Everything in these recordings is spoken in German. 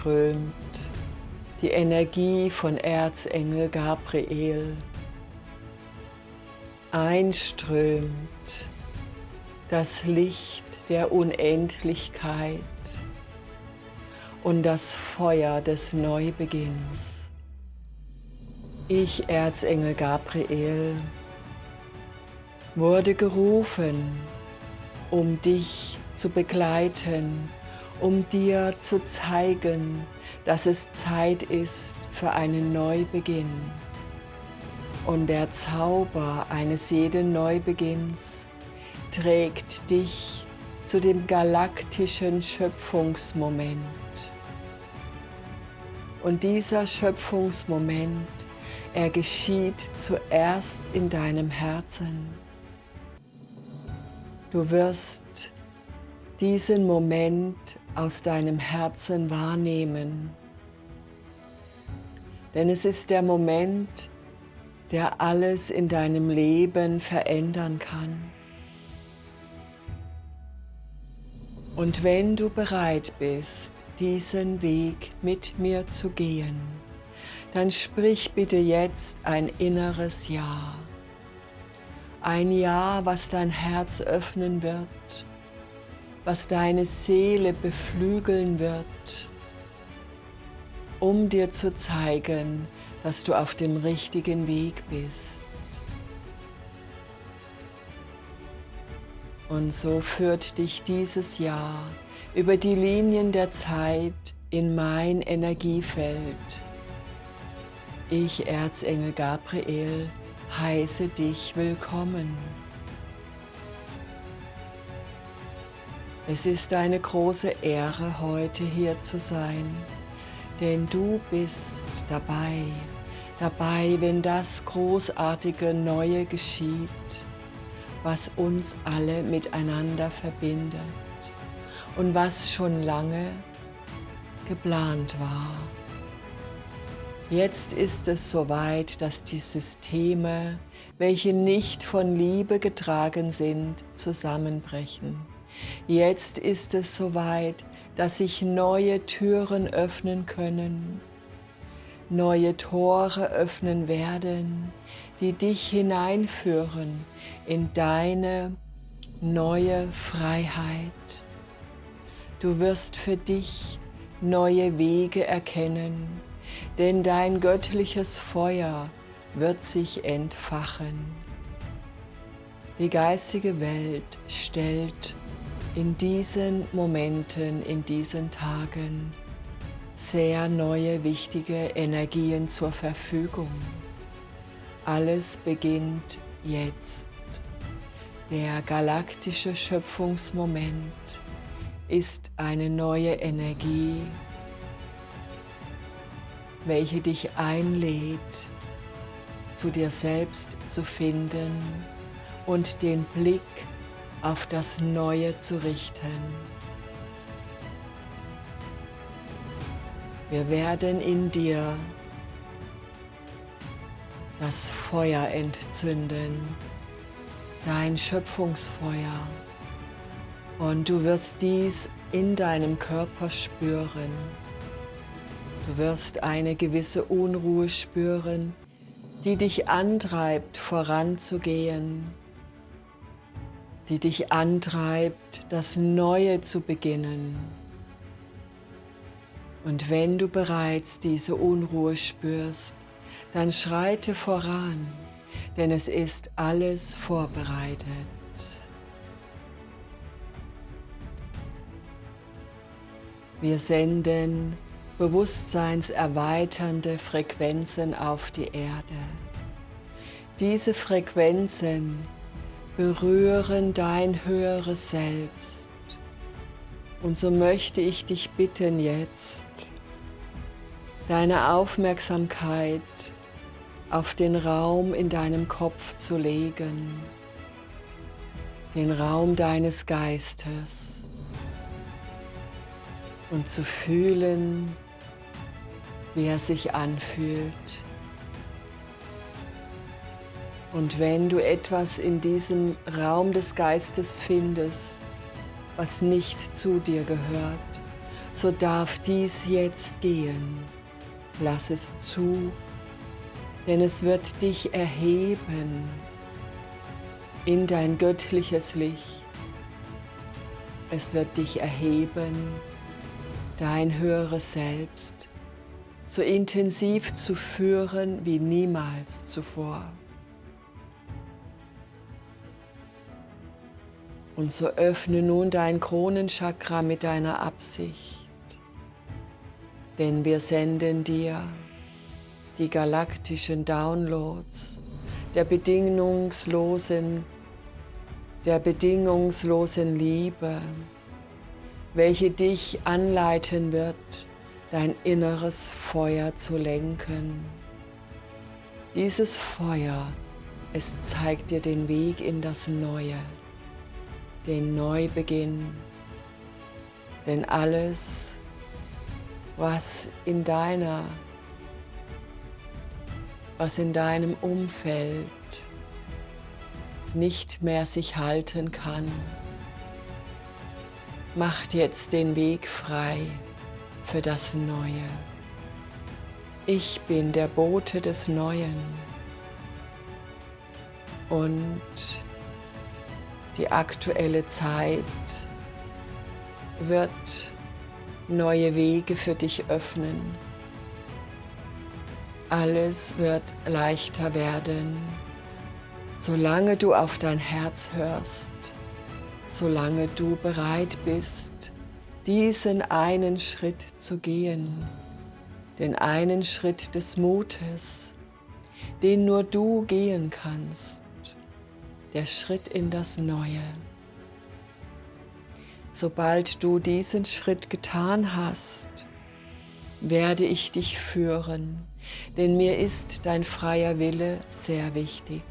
einströmt die Energie von Erzengel Gabriel. Einströmt das Licht der Unendlichkeit und das Feuer des Neubeginns. Ich, Erzengel Gabriel, wurde gerufen, um dich zu begleiten, um dir zu zeigen, dass es Zeit ist für einen Neubeginn. Und der Zauber eines jeden Neubeginns trägt dich zu dem galaktischen Schöpfungsmoment. Und dieser Schöpfungsmoment, er geschieht zuerst in deinem Herzen. Du wirst diesen Moment aus deinem Herzen wahrnehmen. Denn es ist der Moment, der alles in deinem Leben verändern kann. Und wenn du bereit bist, diesen Weg mit mir zu gehen, dann sprich bitte jetzt ein inneres Ja. Ein Ja, was dein Herz öffnen wird, was deine Seele beflügeln wird, um dir zu zeigen, dass du auf dem richtigen Weg bist. Und so führt dich dieses Jahr über die Linien der Zeit in mein Energiefeld. Ich, Erzengel Gabriel, heiße dich willkommen. Es ist eine große Ehre, heute hier zu sein, denn du bist dabei, dabei, wenn das großartige Neue geschieht, was uns alle miteinander verbindet und was schon lange geplant war. Jetzt ist es soweit, dass die Systeme, welche nicht von Liebe getragen sind, zusammenbrechen. Jetzt ist es soweit, dass sich neue Türen öffnen können, neue Tore öffnen werden, die dich hineinführen in deine neue Freiheit. Du wirst für dich neue Wege erkennen, denn dein göttliches Feuer wird sich entfachen. Die geistige Welt stellt in diesen Momenten, in diesen Tagen sehr neue, wichtige Energien zur Verfügung. Alles beginnt jetzt. Der galaktische Schöpfungsmoment ist eine neue Energie, welche dich einlädt, zu dir selbst zu finden und den Blick auf das Neue zu richten. Wir werden in dir das Feuer entzünden, dein Schöpfungsfeuer. Und du wirst dies in deinem Körper spüren. Du wirst eine gewisse Unruhe spüren, die dich antreibt, voranzugehen, die dich antreibt, das Neue zu beginnen. Und wenn du bereits diese Unruhe spürst, dann schreite voran, denn es ist alles vorbereitet. Wir senden bewusstseinserweiternde Frequenzen auf die Erde. Diese Frequenzen berühren dein höheres Selbst. Und so möchte ich dich bitten jetzt, deine Aufmerksamkeit auf den Raum in deinem Kopf zu legen, den Raum deines Geistes und zu fühlen, wie er sich anfühlt. Und wenn du etwas in diesem Raum des Geistes findest, was nicht zu dir gehört, so darf dies jetzt gehen. Lass es zu, denn es wird dich erheben in dein göttliches Licht. Es wird dich erheben, dein höheres Selbst so intensiv zu führen wie niemals zuvor. Und so öffne nun dein Kronenchakra mit deiner Absicht, denn wir senden dir die galaktischen Downloads der bedingungslosen, der bedingungslosen Liebe, welche dich anleiten wird, dein inneres Feuer zu lenken. Dieses Feuer, es zeigt dir den Weg in das Neue, den Neubeginn. Denn alles, was in deiner, was in deinem Umfeld nicht mehr sich halten kann, macht jetzt den Weg frei für das Neue. Ich bin der Bote des Neuen und die aktuelle Zeit wird neue Wege für dich öffnen. Alles wird leichter werden, solange du auf dein Herz hörst, solange du bereit bist, diesen einen Schritt zu gehen, den einen Schritt des Mutes, den nur du gehen kannst, der Schritt in das Neue. Sobald du diesen Schritt getan hast, werde ich dich führen, denn mir ist dein freier Wille sehr wichtig.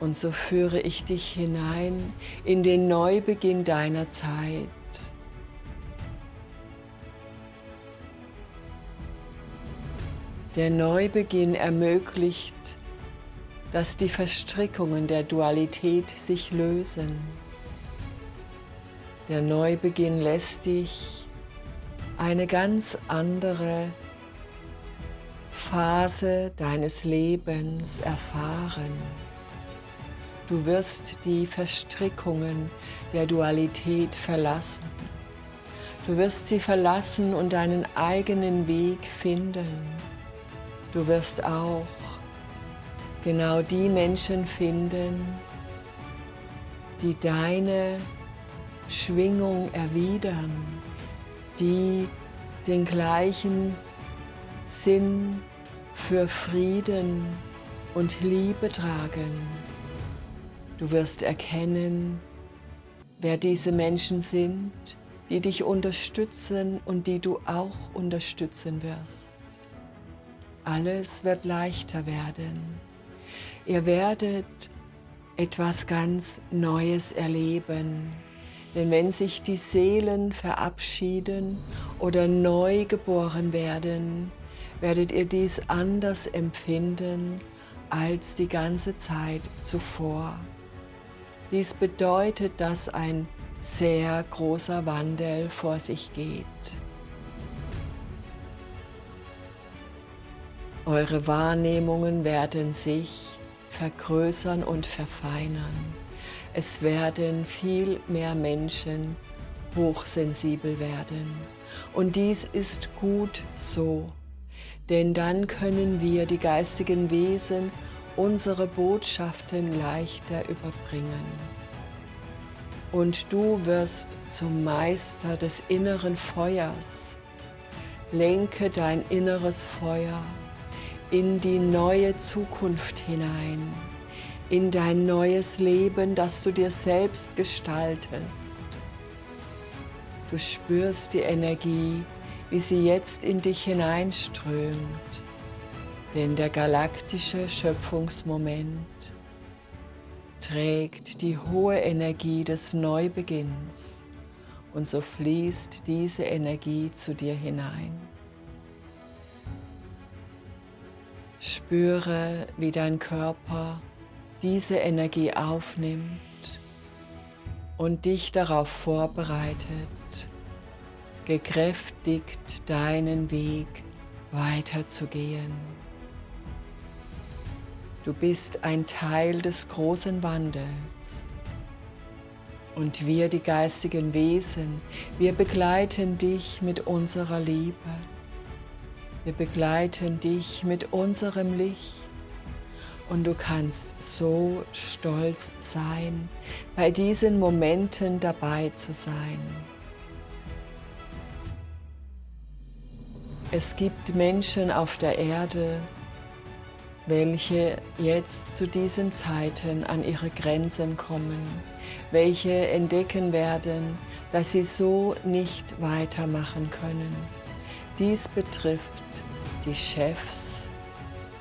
Und so führe ich dich hinein in den Neubeginn deiner Zeit. Der Neubeginn ermöglicht, dass die Verstrickungen der Dualität sich lösen. Der Neubeginn lässt dich eine ganz andere Phase deines Lebens erfahren. Du wirst die Verstrickungen der Dualität verlassen. Du wirst sie verlassen und deinen eigenen Weg finden. Du wirst auch genau die Menschen finden, die deine Schwingung erwidern, die den gleichen Sinn für Frieden und Liebe tragen. Du wirst erkennen, wer diese Menschen sind, die dich unterstützen und die du auch unterstützen wirst. Alles wird leichter werden. Ihr werdet etwas ganz Neues erleben. Denn wenn sich die Seelen verabschieden oder neu geboren werden, werdet ihr dies anders empfinden als die ganze Zeit zuvor. Dies bedeutet, dass ein sehr großer Wandel vor sich geht. Eure Wahrnehmungen werden sich vergrößern und verfeinern. Es werden viel mehr Menschen hochsensibel werden. Und dies ist gut so, denn dann können wir die geistigen Wesen unsere Botschaften leichter überbringen. Und du wirst zum Meister des inneren Feuers. Lenke dein inneres Feuer in die neue Zukunft hinein, in dein neues Leben, das du dir selbst gestaltest. Du spürst die Energie, wie sie jetzt in dich hineinströmt denn der galaktische Schöpfungsmoment trägt die hohe Energie des Neubeginns und so fließt diese Energie zu dir hinein. Spüre, wie dein Körper diese Energie aufnimmt und dich darauf vorbereitet, gekräftigt deinen Weg weiterzugehen. Du bist ein Teil des großen Wandels. Und wir, die geistigen Wesen, wir begleiten dich mit unserer Liebe. Wir begleiten dich mit unserem Licht. Und du kannst so stolz sein, bei diesen Momenten dabei zu sein. Es gibt Menschen auf der Erde, welche jetzt zu diesen Zeiten an ihre Grenzen kommen, welche entdecken werden, dass sie so nicht weitermachen können. Dies betrifft die Chefs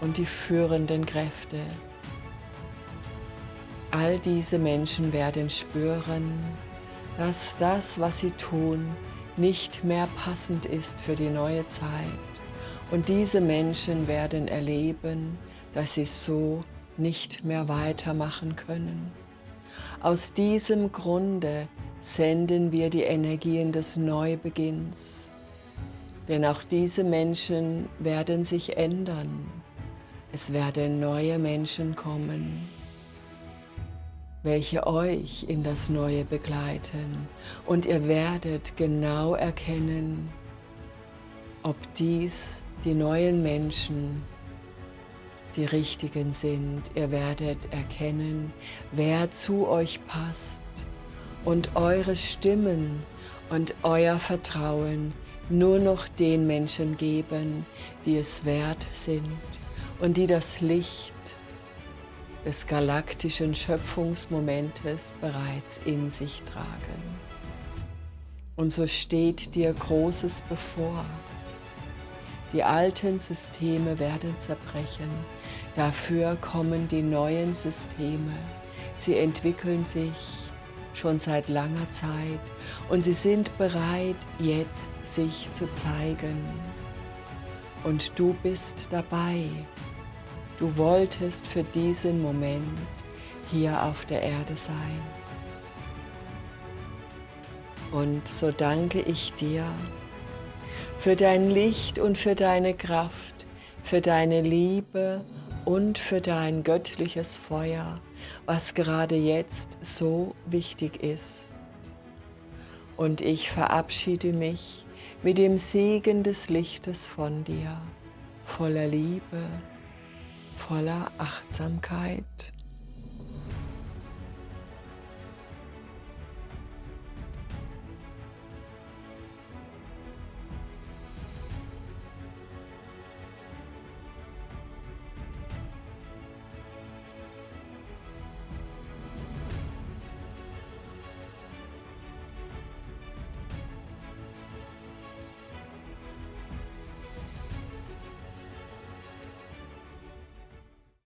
und die führenden Kräfte. All diese Menschen werden spüren, dass das, was sie tun, nicht mehr passend ist für die neue Zeit. Und diese Menschen werden erleben, dass sie so nicht mehr weitermachen können. Aus diesem Grunde senden wir die Energien des Neubeginns. Denn auch diese Menschen werden sich ändern. Es werden neue Menschen kommen welche euch in das Neue begleiten. Und ihr werdet genau erkennen, ob dies die neuen Menschen die richtigen sind. Ihr werdet erkennen, wer zu euch passt und eure Stimmen und euer Vertrauen nur noch den Menschen geben, die es wert sind und die das Licht des galaktischen Schöpfungsmomentes bereits in sich tragen. Und so steht dir Großes bevor. Die alten Systeme werden zerbrechen, dafür kommen die neuen Systeme. Sie entwickeln sich schon seit langer Zeit und sie sind bereit, jetzt sich zu zeigen. Und du bist dabei, Du wolltest für diesen Moment hier auf der Erde sein. Und so danke ich dir für dein Licht und für deine Kraft, für deine Liebe und für dein göttliches Feuer, was gerade jetzt so wichtig ist. Und ich verabschiede mich mit dem Segen des Lichtes von dir, voller Liebe, voller Achtsamkeit